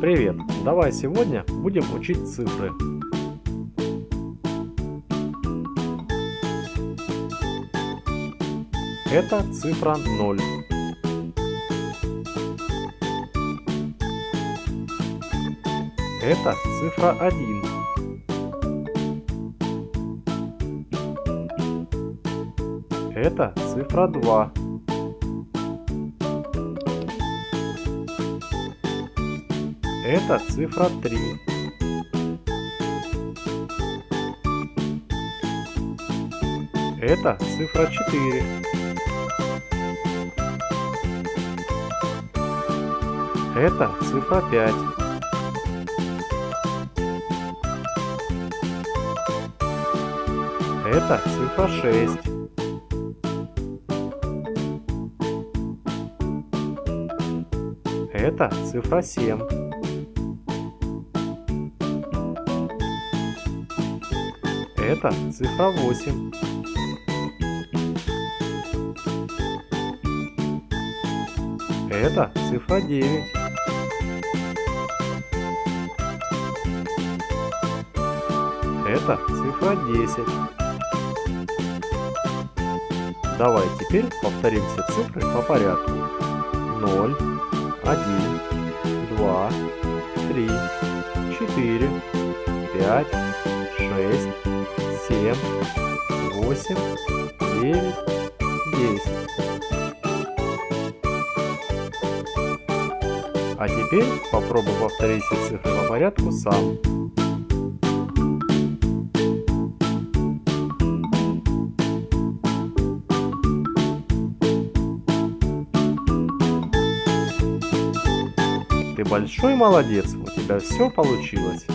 Привет! Давай сегодня будем учить цифры. Это цифра 0. Это цифра 1. Это цифра 2. Это цифра 3. Это цифра 4. Это цифра 5. Это цифра 6. Это цифра 7. Это цифра 8. Это цифра 9. Это цифра 10. Давай теперь повторим все цифры по порядку. 0, 1, 2, 3, 4, 5, 6, 7, 8, 9, 10. А теперь попробуй повторить цифры по порядку сам. Ты большой молодец, у тебя все получилось.